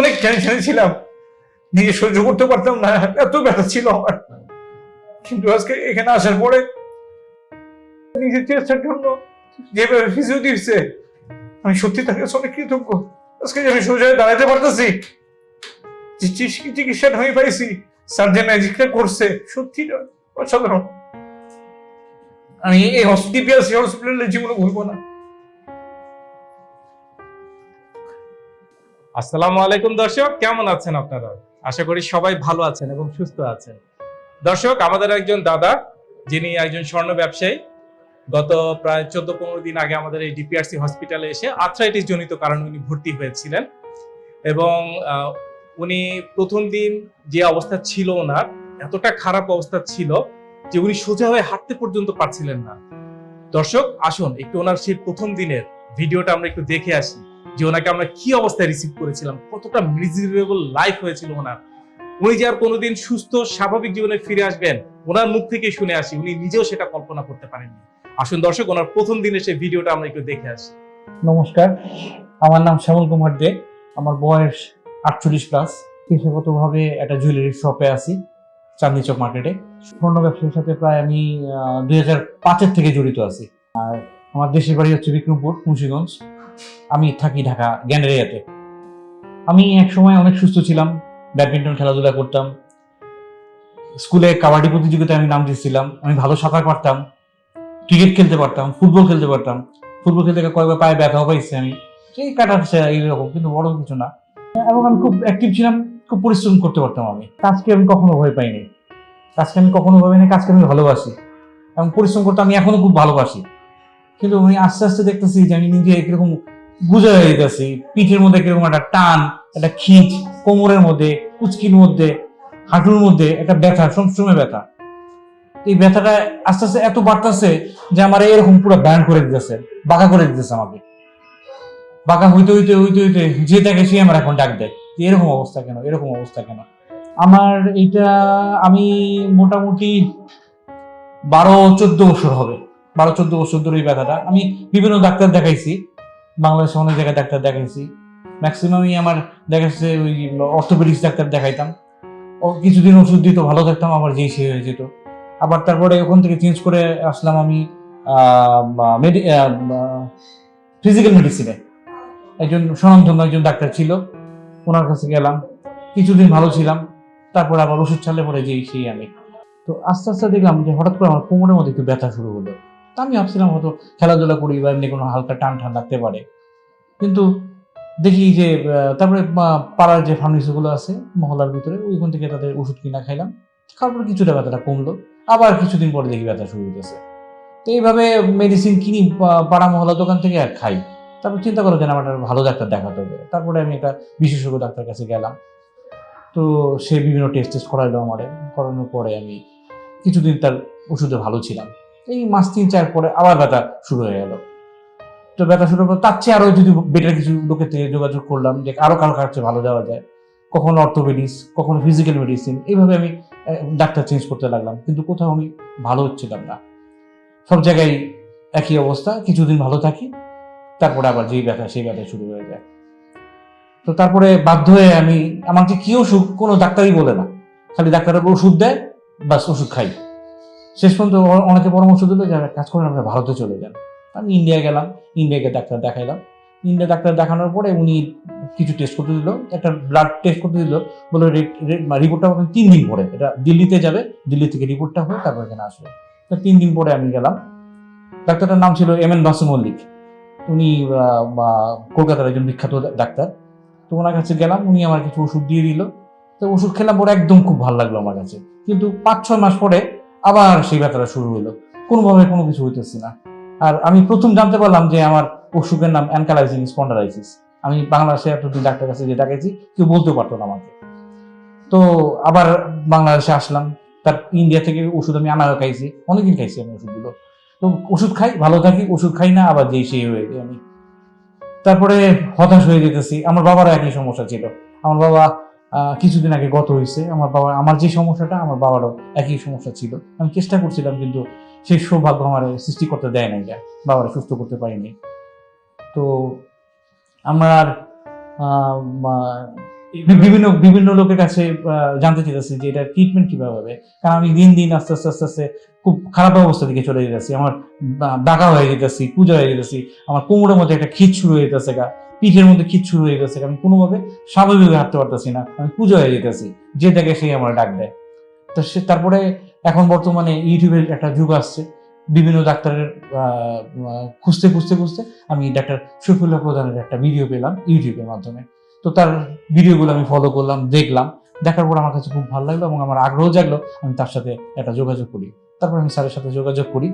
অনেক টেনশনে ছিলাম। নিজে সহ্য করতে পারতাম না, এত ব্যথা ছিল আমার। কিন্তু আজকে এখানে আসার পরে নিজের চেষ্টার জন্য যেভাবে ফিজিও আমি সত্যি কাছে অনেক কৃতজ্ঞ। আজকে আমি সোজা হয়ে দাঁড়াতে পারতেছি চিকিৎসা- আমি পাইছি সার্জেন ম্যাজিকটা করছে, সত্যি অসাধারণ। আমি এই হসপিটাল জীবনে ভুলবো না। আসসালামু আলাইকুম দর্শক, কেমন আছেন আপনারা? আশা করি সবাই ভালো আছেন এবং সুস্থ আছেন। দর্শক, আমাদের একজন দাদা, যিনি একজন স্বর্ণ ব্যবসায়ী, গত প্রায় চোদ্দ পনেরো দিন আগে আমাদের এই ডিপিআরসি হসপিটালে এসে আর্থ্রাইটিস জনিত কারণে উনি ভর্তি হয়েছিলেন এবং উনি প্রথম দিন যে অবস্থা ছিল ওনার, এতটা খারাপ অবস্থা ছিল যে উনি সোজা হয়ে হাঁটতে পর্যন্ত পারছিলেন না। দর্শক, আসুন, একটু ওনার সেই প্রথম দিনের ভিডিওটা আমরা একটু দেখে আসি। যে ওনাকে আমরা কি অবস্থায় রিসিভ করেছিলাম, কতটা মিজারেবল লাইফ হয়েছিল ওনার। উনি যে আর কোনোদিন সুস্থ, স্বাভাবিক জীবনে ফিরে আসবেন, ওনার মুখ থেকে শুনে আসি, উনি নিজেও সেটা কল্পনা করতে পারেননি। আসুন দর্শক, ওনার প্রথম দিনের সেই ভিডিওটা আমরা একটু দেখে আসি। নমস্কার, আমার নাম শ্যামল কুমার দে, আমার বয়স আটচল্লিশ প্লাস পেশাগতভাবে একটা জুয়েলারি শপে আছি, চাঁদনি চক মার্কেটে স্বর্ণ ব্যবসার সাথে প্রায় আমি দুই হাজার পাঁচের থেকে জড়িত আছি। আর আমার দেশের বাড়ি হচ্ছে বিক্রমপুর, মুন্সিগঞ্জ। আমি থাকি ঢাকা গ্যান্ডারিয়াতে। আমি এক সময় অনেক সুস্থ ছিলাম, ব্যাডমিন্টন খেলাধুলা করতাম। স্কুলে কাবাডি প্রতিযোগিতায় আমি নাম দিয়েছিলাম, আমি ভালো সাঁতার পারতাম, ক্রিকেট খেলতে পারতাম, ফুটবল খেলতে পারতাম। ফুটবল খেলতে কয়েকবার পায়ে ব্যথা পাইছে আমি। সেই কাটাচ্ছে এইরকম, কিন্তু বড় কিছু না। এবং আমি খুব অ্যাক্টিভ ছিলাম, খুব পরিশ্রম করতে পারতাম আমি। কাজকে আমি কখনো ভয় পাইনি। কাজকে আমি কখনো ভয় পাইনি, কাজকে আমি ভালোবাসি। এবং পরিশ্রম করতে আমি এখনও খুব ভালোবাসি। কিন্তু আমি আস্তে আস্তে দেখতেছি যে আমি নিজে কীরকম গুজে হয়ে যেতেছি পিঠের মধ্যে কীরকম একটা টান, একটা খিঁচ, কোমরের মধ্যে, কুচকির মধ্যে, হাঁটুর মধ্যে একটা ব্যথা, সবসময় ব্যথা। এই ব্যথাটা আস্তে আস্তে এত বাড়তেছে যে আমার এরকম পুরো ব্যান্ড করে দিতেছে, বাঁকা করে দিতেছে আমাকে। বাঁকা হইতে হইতে হইতে হইতে যে তাকে সে আমার এখন ডাক দেয়। এরকম অবস্থা কেন, এরকম অবস্থা কেন? আমার এইটা আমি মোটামুটি বারো, চোদ্দ বছর হবে। বারো, চোদ্দ বছর ধরে এই ব্যথাটা। আমি বিভিন্ন ডাক্তার দেখাইছি। বাংলাদেশে অনেক জায়গায় ডাক্তার দেখাইছি। ম্যাক্সিমামই আমার দেখাচ্ছে ওই অর্থোপেডিক্স ডাক্তার দেখাইতাম। ও কিছুদিন ওষুধ দিত, ভালো থাকতাম, আবার যেই সে হয়ে যেত। আবার তারপরে ওখান থেকে চেঞ্জ করে আসলাম আমি ফিজিক্যাল মেডিসিনে একজন স্বনামধন্য একজন ডাক্তার ছিল, ওনার কাছে গেলাম। কিছুদিন ভালো ছিলাম, তারপর আবার ওষুধ ছাড়লে পরে যেই সেই আমি। তো আস্তে আস্তে দেখলাম যে হঠাৎ করে আমার কোমরের মধ্যে একটু ব্যথা শুরু হলো। আমি ভাবছিলাম হয়তো খেলাধুলা করি বা এমনি কোনো হালকা টান টান লাগতে পারে। কিন্তু দেখি যে তারপরে পাড়ার যে ফার্মেসিগুলো আছে মহলার ভিতরে, ওইখান থেকে তাদের ওষুধ কিনা খাইলাম। খাওয়ার পরে কিছুটা ব্যথাটা কমলো। আবার কিছুদিন পরে দেখি ব্যথা শুরু হইতেছে। তো এইভাবে মেডিসিন কিনি পাড়া মহলা দোকান থেকে আর খাই। তারপর চিন্তা করো যে আমার ভালো ডাক্তার দেখাতে হবে। তারপরে আমি একটা বিশেষজ্ঞ ডাক্তার কাছে গেলাম। তো সে বিভিন্ন টেস্ট টেস্ট করাইলো আমার। করানোর পরে আমি কিছুদিন তার ওষুধে ভালো ছিলাম। এই মাস তিন, চার পরে আবার ব্যথা শুরু হয়ে গেল। তো ব্যথা শুরু করে তার চেয়ে আরও যদি বেটার কিছু লোকের থেকে যোগাযোগ করলাম যে আরও কারও কাছে ভালো যাওয়া যায়। কখনো অর্থোপেডিক্স কখনো ফিজিক্যাল মেডিসিন এইভাবে আমি ডাক্তার চেঞ্জ করতে লাগলাম। কিন্তু কোথাও আমি ভালো হচ্ছিলাম না। সব জায়গায় একই অবস্থা, কিছুদিন ভালো থাকি, তারপরে আবার যেই ব্যথা, সেই ব্যথা শুরু হয়ে যায়। তো তারপরে বাধ্য হয়ে আমি, আমাকে কি অসুখ কোনো ডাক্তারই বলে না। খালি ডাক্তারের ওষুধ দেয়, বাস ওষুধ খাই। শেষ পর্যন্ত অনেকে পরামর্শ দিল যে কাজ করেন আপনারা ভারতে চলে যান। আমি ইন্ডিয়া গেলাম ইন্ডিয়াকে ডাক্তার দেখাইলাম। ইন্ডিয়া ডাক্তার দেখানোর পরে উনি কিছু টেস্ট করতে দিল, একটা ব্লাড টেস্ট করতে দিল, বলে রিপোর্টটা পাবেন তিন দিন পরে। এটা দিল্লিতে যাবে, দিল্লি থেকে রিপোর্টটা হয়ে তারপর এখানে আসবে। তো তিন দিন পরে আমি গেলাম। ডাক্তারটার নাম ছিল এম এন বাসু মল্লিক উনি কলকাতার একজন বিখ্যাত ডাক্তার। তো ওনার কাছে গেলাম, উনি আমার কিছু ওষুধ দিয়ে দিল। তো ওষুধ খেলাম পরে একদম খুব ভালো লাগল আমার কাছে। কিন্তু পাঁচ ছয় মাস পরে আবার সেই ব্যথাটা শুরু হলো কোনোভাবে কোনো কিছু হইতেছে না। আর আমি প্রথম জানতে পারলাম যে আমার অসুখের নাম অ্যানকালাইজিং স্পন্ডালাইসিস আমি বাংলাদেশে এতদিন ডাক্তার কাছে যে ডাকাইছি কেউ বলতে পারতো না আমাকে। তো আবার বাংলাদেশে আসলাম। তার ইন্ডিয়া থেকে ওষুধ আমি আনাও খাইছি। অনেকদিন খাইছি আমি ওষুধগুলো। তো ওষুধ খাই, ভালো থাকি, ওষুধ খাই না, আবার যেই সেই হয়ে আমি। তারপরে হতাশ হয়ে যেতেছি। আমার বাবারও একই সমস্যা ছিল। আমার বাবা কিছুদিন আগে গত হয়েছে। আমার বাবা, আমার যে সমস্যাটা, আমার বাবারও একই সমস্যা ছিল। আমি চেষ্টা করছিলাম, কিন্তু সেই সৌভাগ্য আমার সৃষ্টি করতে দেয় নাই বাবারা সুস্থ করতে পারিনি। তো আমার বিভিন্ন বিভিন্ন লোকের কাছে জানতে চাইতেছি যে এটা ট্রিটমেন্ট কীভাবে হবে। কারণ আমি দিন দিন আস্তে আস্তে আস্তে আস্তে খুব খারাপ অবস্থা দিকে চলে যেতেছি আমার ডাকা হয়ে যেতেছি পূজা হয়ে যেতেছি আমার কোমরের মধ্যে একটা খিচ শুরু হয়ে যেতেছে গা। পিঠের মধ্যে খিচ শুরু হয়ে যেতেছে আমি কোনোভাবে স্বাভাবিকভাবে হাঁটতে পারতেছি না। আমি পূজা হয়ে যেতেছি যে দেখে সেই আমার ডাক দেয়। তো সে, তারপরে এখন বর্তমানে ইউটিউবের একটা যুগ আসছে। বিভিন্ন ডাক্তারের খুঁজতে খুঁজতে খুঁজতে আমি ডাক্তার শফিউল্লাহ প্রধানের একটা ভিডিও পেলাম ইউটিউবের মাধ্যমে। তো তার ভিডিওগুলো আমি ফলো করলাম, দেখলাম। দেখার পর আমার কাছে খুব ভালো লাগল এবং আমার আগ্রহ জাগলো, আমি তার সাথে একটা যোগাযোগ করি। তারপর আমি স্যারের সাথে যোগাযোগ করি।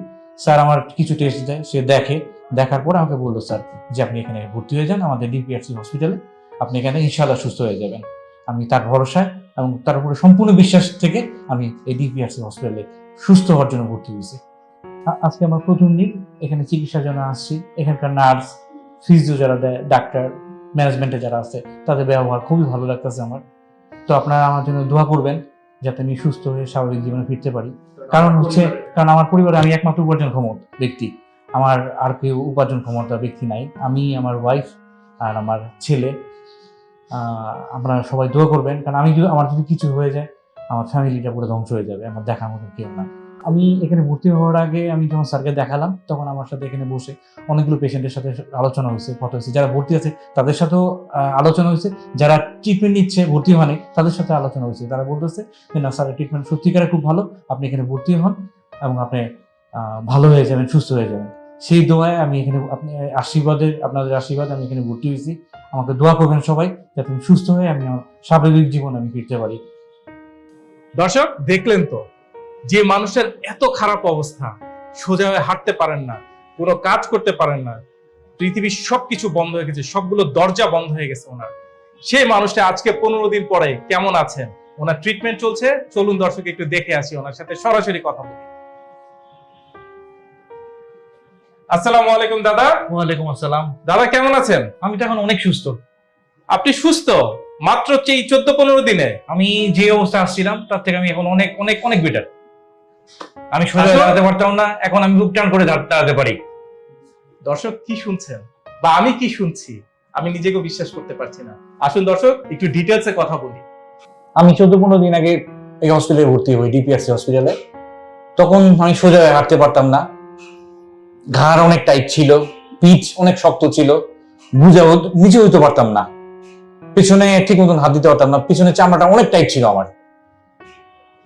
স্যার আমার কিছু টেস্ট দেয়, সে দেখে। দেখার পর আমাকে বলল, স্যার, যে আপনি এখানে ভর্তি হয়ে যান আমাদের ডিপিআরসি হসপিটালে আপনি এখানে ইনশাল্লাহ সুস্থ হয়ে যাবেন। আমি তার ভরসায় এবং তার উপরে সম্পূর্ণ বিশ্বাস থেকে আমি এই ডিপিআরসি হসপিটালে সুস্থ হওয়ার জন্য ভর্তি হয়েছি। আজকে আমার প্রথম দিন। এখানে চিকিৎসার জন্য আসছি। এখানকার নার্স, ফিজিও যারা দেয়, ডাক্তার ম্যানেজমেন্টে যারা আছে, তাদের ব্যবহার খুবই ভালো লাগতেছে আমার। তো আপনারা আমার জন্য দোয়া করবেন যাতে আমি সুস্থ হয়ে স্বাভাবিক জীবনে ফিরতে পারি। কারণ হচ্ছে, কারণ আমার পরিবারে আমি একমাত্র উপার্জন ক্ষমতা ব্যক্তি। আমার আর কেউ উপার্জন ক্ষমতা ব্যক্তি নাই। আমি, আমার ওয়াইফ আর আমার ছেলে আপনারা সবাই দোয়া করবেন। কারণ আমি যদি, আমার যদি কিছু হয়ে যায়, আমার ফ্যামিলিটা পুরো ধ্বংস হয়ে যাবে। আমার দেখার মতো কেউ না আমি এখানে ভর্তি হওয়ার আগে আমি যখন স্যারকে দেখালাম, তখন আমার সাথে এখানে বসে অনেকগুলো পেশেন্টের সাথে আলোচনা হয়েছে, কথা হয়েছে। যারা ভর্তি আছে, তাদের সাথেও আলোচনা হয়েছে। যারা ট্রিটমেন্ট নিচ্ছে, ভর্তি হয়নি তাদের সাথে আলোচনা হয়েছে। তারা বলতেছে যে, না স্যারের ট্রিটমেন্ট সত্যিকারে খুব ভালো। আপনি এখানে ভর্তি হন এবং আপনি ভালো হয়ে যাবেন, সুস্থ হয়ে যাবেন। সেই দোয়ায় আমি এখানে, আপনি আশীর্বাদের আপনাদের আশীর্বাদ আমি এখানে ভর্তি হয়েছি। আমাকে দোয়া করবেন সবাই, যাতে আমি সুস্থ হয়ে আমি আমার স্বাভাবিক জীবন আমি ফিরতে পারি। দর্শক, দেখলেন তো যে মানুষের এত খারাপ অবস্থা সোজা হয়ে হাঁটতে পারেন না কোনো কাজ করতে পারেন না পৃথিবীর সবকিছু বন্ধ হয়ে গেছে সবগুলো দরজা বন্ধ হয়ে গেছে ওনার। সেই মানুষটা আজকে পনেরো দিন পরে কেমন আছেন? ওনার ট্রিটমেন্ট চলছে চলুন দর্শক একটু দেখে আসি ওনার সাথে সরাসরি কথা বলি। আসসালামু আলাইকুম দাদা। ওয়ালাইকুম আসসালাম। দাদা কেমন আছেন? আমি তো এখন অনেক সুস্থ। আপনি সুস্থ? মাত্র এই চোদ্দ পনেরো দিনে? আমি যে অবস্থা আসছিলাম তার থেকে আমি এখন অনেক অনেক অনেক বেটার আমি সোজা দাঁড়াতে পারতাম না এখন আমি বুক টান করে দাঁড়- দাঁড়াতে পারি। দর্শক কি শুনছেন? বা আমি কি শুনছি? আমি নিজেকে বিশ্বাস করতে পারছি না। আসুন দর্শক একটু ডিটেলসে কথা বলি। আমি চোদ্দ পনেরো দিন আগে এই হসপিটালে ভর্তি হই ডিপিএসসি হসপিটালে তখন আমি সোজা হয়ে হাঁটতে পারতাম না। ঘাড় অনেক টাইট ছিল পিচ অনেক শক্ত ছিল। বুঝে নিচে হইতে পারতাম না। পিছনে ঠিক মতন হাত দিতে পারতাম না পিছনে চামড়াটা অনেক টাইট ছিল আমার।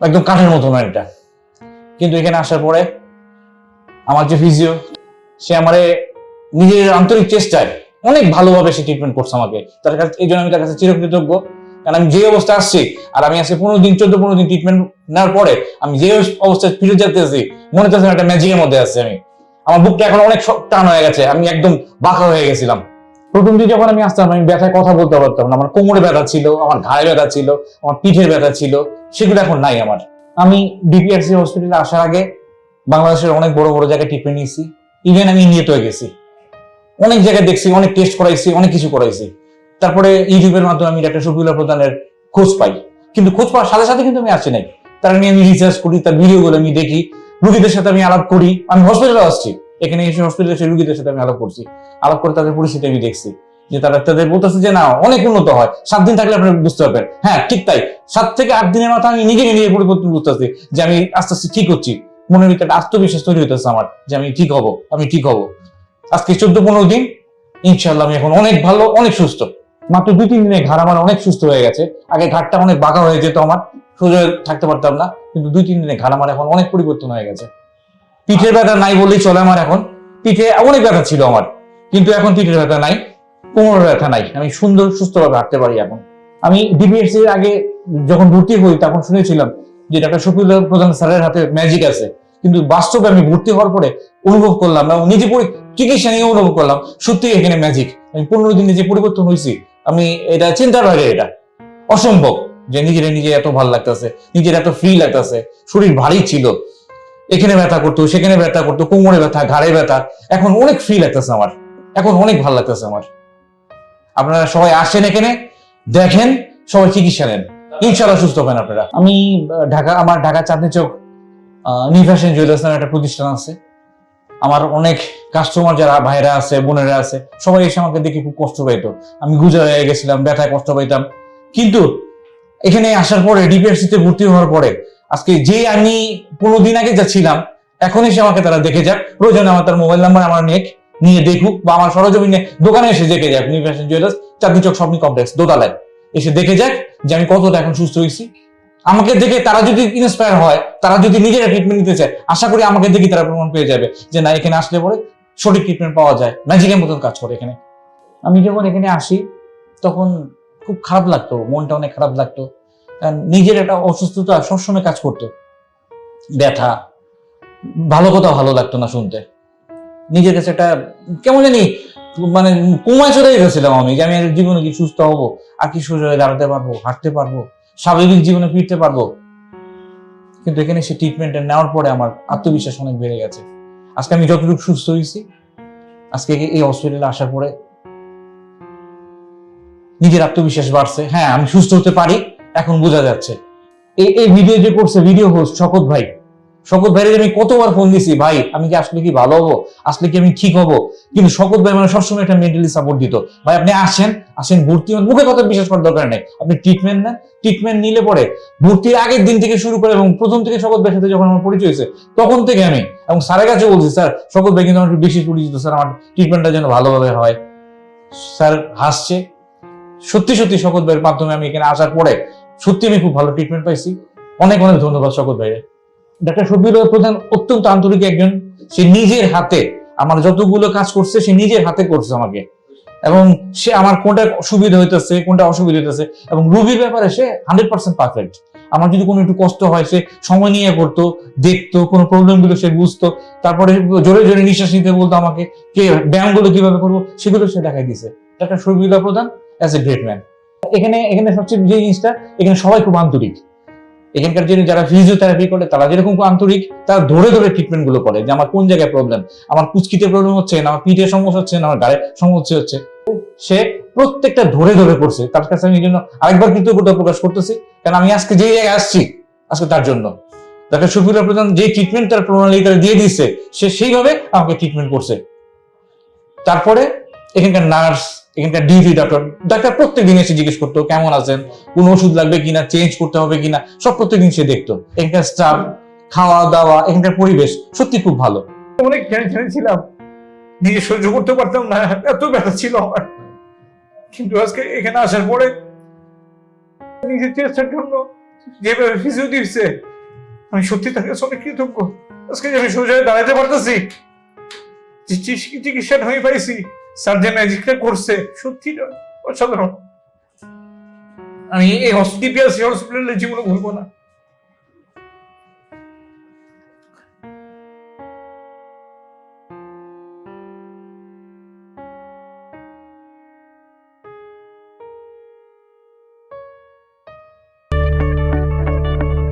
একদম কাঠের মতন এটা। কিন্তু এখানে আসার পরে আমার যে ফিজিও সে আমারে নিজের আন্তরিক চেষ্টায় অনেক ভালোভাবে সে ট্রিটমেন্ট করছে আমাকে। তার কাছে এই জন্য আমি তার কাছে চিরকৃতজ্ঞ। কারণ আমি যে অবস্থা আসছি আর আমি আজকে পনেরো দিন, চোদ্দ, পনেরো দিন ট্রিটমেন্ট নেওয়ার পরে আমি যে অবস্থায় ফিরে যেতেছি মনে হচ্ছে একটা ম্যাজিকের মধ্যে আছি আমি। আমার বুকটা এখন অনেক টান হয়ে গেছে, আমি একদম বাঁকা হয়ে গেছিলাম। প্রথম দিন যখন আমি আসতাম, আমি ব্যথায় কথা বলতে পারতাম না। আমার কোমরে ব্যথা ছিল, আমার ঘাড়ে ব্যথা ছিল, আমার পিঠের ব্যথা ছিল, সেগুলো এখন নাই আমার। আমি ডিপিআরসি হসপিটালে আসার আগে বাংলাদেশের অনেক বড় বড় জায়গায় ট্রিটমেন্ট নিয়েছি। ইভেন আমি ইন্ডিয়াতেও গেছি। অনেক জায়গায় দেখছি, অনেক টেস্ট করাইছি, অনেক কিছু করাইছি। তারপরে ইউটিউবের মাধ্যমে আমি ডাক্তার শফিউল্লাহ প্রধানের খোঁজ পাই। কিন্তু খোঁজ পাওয়ার সাথে সাথে কিন্তু আমি আসি নাই। তার নিয়ে আমি রিসার্চ করি, তার ভিডিওগুলো আমি দেখি। রুগীদের সাথে আমি আলাপ করি। আমি হসপিটালে আসছি। এখানে এসে হসপিটালে এসে রুগীদের সাথে আমি আলাপ করছি। আলাপ করে তাদের পরিস্থিতি আমি দেখছি। যে তারা তাদের বলতেছে যে, না, অনেক উন্নত হয়। সাত দিন থাকলে আপনি বুঝতে পারবেন। হ্যাঁ ঠিক তাই। সাত থেকে আট দিনের মাথায় আমি নিজেকে নিজে পরিবর্তন বুঝতেছি যে, আমি আস্তে আস্তে ঠিক হচ্ছি। মনের ভিতরে আত্মবিশ্বাস তৈরি হইতেছে আমার যে, আমি ঠিক হব, আমি ঠিক হব। আজকে চোদ্দ পনেরো দিন ইনশাল্লাহ আমি এখন অনেক ভালো, অনেক সুস্থ। মাত্র দুই, তিন দিনে ঘাড় আমার অনেক সুস্থ হয়ে গেছে। আগে ঘাটটা অনেক বাঁকা হয়ে যেত আমার, সোজা থাকতে পারতাম না। কিন্তু দুই, তিন দিনে ঘাড় আমার এখন অনেক পরিবর্তন হয়ে গেছে। পিঠের ব্যথা নাই বললেই চলে আমার এখন। পিঠে অনেক ব্যথা ছিল আমার, কিন্তু এখন পিঠের ব্যথা নাই। কোমরের ব্যথা নাই। আমি সুন্দর, সুস্থভাবে হাঁটতে পারি এখন। আমি ডিপিএসসি এর আগে যখন ভর্তি হই, তখন শুনেছিলাম যে ডাক্তার শফিউল্লাহ প্রধান স্যারের হাতে ম্যাজিক আছে। কিন্তু বাস্তবে আমি ভর্তি হওয়ার পরে অনুভব করলাম এবং নিজে চিকিৎসা নিয়ে অনুভব করলাম, সত্যি এখানে ম্যাজিক আমি পনেরো দিনে যে পরিবর্তন হয়েছি আমি এটা চিন্তার বাইরে এটা। অসম্ভব যে নিজের নিজে এত ভালো লাগতেছে, নিজের এত ফ্রি লাগতেছে। শরীর ভারী ছিল। এখানে ব্যথা করতো, সেখানে ব্যথা করতো, কোমরে ব্যথা, ঘাড়ে ব্যথা। এখন অনেক ফ্রি লাগতেছে আমার। এখন অনেক ভালো লাগতেছে আমার। আপনারা সবাই আসেন এখানে, দেখেন, সবাই চিকিৎসা নেন। ইনশাল্লাহ সুস্থ হবেন আপনারা। আমি ঢাকা, আমার ঢাকা চাঁদনি চোখ নিভাসেন জুয়েলার্স নামে একটা প্রতিষ্ঠান আছে। আমার অনেক কাস্টমার যারা ভাইরা আছে, বোনেরা আছে, সবাই এসে আমাকে দেখে খুব কষ্ট পাইতো। আমি গুজা হয়ে গেছিলাম, ব্যথায় কষ্ট পাইতাম। কিন্তু এখানে আসার পরে ডিপিআরসি তে ভর্তি হওয়ার পরে, আজকে যে আমি পনেরো দিন আগে যাচ্ছিলাম, এখন এসে আমাকে তারা দেখে যাক। প্রয়োজনে আমার তার মোবাইল নাম্বার, আমার নেক নিয়ে দেখুক বা আমার সরজমিনে দোকানে এসে দেখে যাক new fashion jewellers Chandni Chowk shopping complex দোতলায়। এসে দেখে যাক যে আমি কতটা এখন সুস্থ হয়েছি। আমাকে দেখে তারা যদি ইন্সপায়ার হয়, তারা যদি নিজেরা ট্রিটমেন্ট নিতে চায়, আশা করি আমাকে দেখে তারা প্রমাণ পেয়ে যাবে যে না, এখানে আসলে পরে সঠিক ট্রিটমেন্ট পাওয়া যায় ম্যাজিকের মতন কাজ করে এখানে। আমি যখন এখানে আসি, তখন খুব খারাপ লাগতো, মনটা অনেক খারাপ লাগতো। নিজের একটা অসুস্থতা সবসময় কাজ করতো। ব্যথা, ভালো কথা ভালো লাগতো না শুনতে। নিজের কাছে একটা, কেমন জানি মানে কুমায় চলে গেছিলাম আমি, যে আমি জীবনে কি সুস্থ হব, আর কি হয়ে দাঁড়াতে পারব, হাঁটতে পারব, স্বাভাবিক জীবনে ফিরতে পারব। কিন্তু এখানে সে ট্রিটমেন্টটা নেওয়ার পরে আমার আত্মবিশ্বাস অনেক বেড়ে গেছে। আজকে আমি যতটুকু সুস্থ হয়েছি, আজকে এই হসপিটালে আসার পরে নিজের আত্মবিশ্বাস বাড়ছে। হ্যাঁ আমি সুস্থ হতে পারি, এখন বোঝা যাচ্ছে। এই ভিডিও যে করছে ভিডিও হোস্ট শকত ভাই শকত ভাইয়ের আমি কতবার ফোন দিছি, ভাই, আমি কি আসলে কি ভালো হব? আসলে কি আমি ঠিক হব? কিন্তু শকত ভাই মানে সবসময় একটা মেন্টালি সাপোর্ট দিত। ভাই, আপনি আসেন আসেন ভর্তি হন। মুখে কথা বিশ্বাস করার দরকার নেই। আপনি ট্রিটমেন্ট নেন ট্রিটমেন্ট নিলে পরে ভর্তির আগের দিন থেকে শুরু করে এবং প্রথম থেকে শকত ভাইয়ের সাথে যখন আমার পরিচয় হয়েছে, তখন থেকে আমি, এবং স্যারের কাছে বলছি, স্যার, শকত ভাই কিন্তু আমার একটু বেশি পরিচিত। স্যার, আমার ট্রিটমেন্টটা যেন ভালোভাবে হয়। স্যার হাসছে। সত্যি সত্যি শকত ভাইয়ের মাধ্যমে আমি এখানে আসার পরে সত্যি আমি খুব ভালো ট্রিটমেন্ট পাইছি। অনেক অনেক ধন্যবাদ শকত ভাইয়ের। ডাক্তার শফিউল প্রধান অত্যন্ত আন্তরিক একজন। সে নিজের হাতে আমার যতগুলো কাজ করছে, সে নিজের হাতে করছে আমাকে। এবং সে আমার কোনটা সুবিধা হইতেছে, কোনটা অসুবিধা হইতেছে, এবং রুবির ব্যাপারে সে হান্ড্রেড পার্সেন্ট পারফেক্ট। আমার যদি কোনো একটু কষ্ট হয়, সে সময় নিয়ে করতো দেখতো, কোনো প্রবলেমগুলো সে বুঝতো, তারপরে জোরে জোরে নিঃশ্বাস নিতে বলতো আমাকে, কে ব্যায়ামগুলো কীভাবে করব, সেগুলো সে দেখাই দিছে ডাক্তার শফিউল্লাহ প্রধান অ্যাজ এ গ্রেট ম্যান এখানে এখানে সবচেয়ে যে জিনিসটা, এখানে সবাই খুব আন্তরিক। এখানকার যে যারা ফিজিওথেরাপি করে, তারা যেরকম আন্তরিক, তারা ধরে ধরে ট্রিটমেন্টগুলো করে যে আমার কোন জায়গায় প্রবলেম আমার কুচকিতে প্রবলেম হচ্ছে না, আমার পিঠের সমস্যা হচ্ছে না, আমার গায়ে সমস্যা হচ্ছে। সে প্রত্যেকটা ধরে ধরে করছে। তার কাছে আমি এই জন্য আরেকবার কৃতজ্ঞতা প্রকাশ করতেছি। কারণ আমি আজকে যে জায়গায় আসছি, আজকে তার জন্য। ডাক্তার শফিউল্লাহ প্রধান যে ট্রিটমেন্ট তার প্রণালী তারা দিয়ে দিচ্ছে সে সেইভাবে আমাকে ট্রিটমেন্ট করছে। তারপরে এখানকার নার্স এখানকার ডিউটি ডাক্তার ডাক্তার প্রত্যেক দিন এসে জিজ্ঞেস করতো, কেমন আছেন? কোন ওষুধ লাগবে কিনা? চেঞ্জ করতে হবে কিনা? সব প্রত্যেকদিন সে দেখতো। এখানকার স্টাফ খাওয়া দাওয়া এখানকার পরিবেশ সত্যি খুব ভালো। অনেক টেনশনে ছিলাম। নিজে সহ্য করতে পারতাম না, এত ব্যথা ছিল আমার। কিন্তু আজকে এখানে আসার পরে নিজের চেষ্টার জন্য যেভাবে ফিজিও দিচ্ছে আমি সত্যি তার কাছে অনেক কৃতজ্ঞ। আজকে আমি সোজা দাঁড়াতে পারতেছি চিকিৎসা- হয়ে পাইছি যে ম্যাজিকটা করছে সত্যি অসাধারণ। আমি এই হসপিটাল হসপিটালের জীবনে ভুলবো না।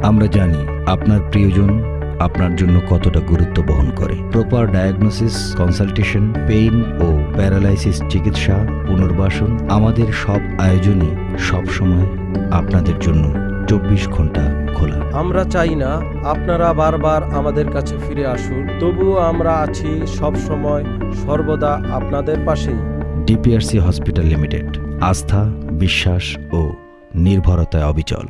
আমরা জানি আপনার প্রিয়জন আপনার জন্য কতটা গুরুত্ব বহন করে। প্রপার ডায়াগনোসিস কনসালটেশন পেইন ও প্যারালাইসিস চিকিৎসা পুনর্বাসন আমাদের সব আয়োজনই সবসময় আপনাদের জন্য চব্বিশ ঘণ্টা খোলা। আমরা চাই না আপনারা বারবার আমাদের কাছে ফিরে আসুন তবুও আমরা আছি সব সময় সর্বদা আপনাদের পাশেই। ডিপিআরসি হসপিটাল লিমিটেড আস্থা বিশ্বাস ও নির্ভরতায় অবিচল।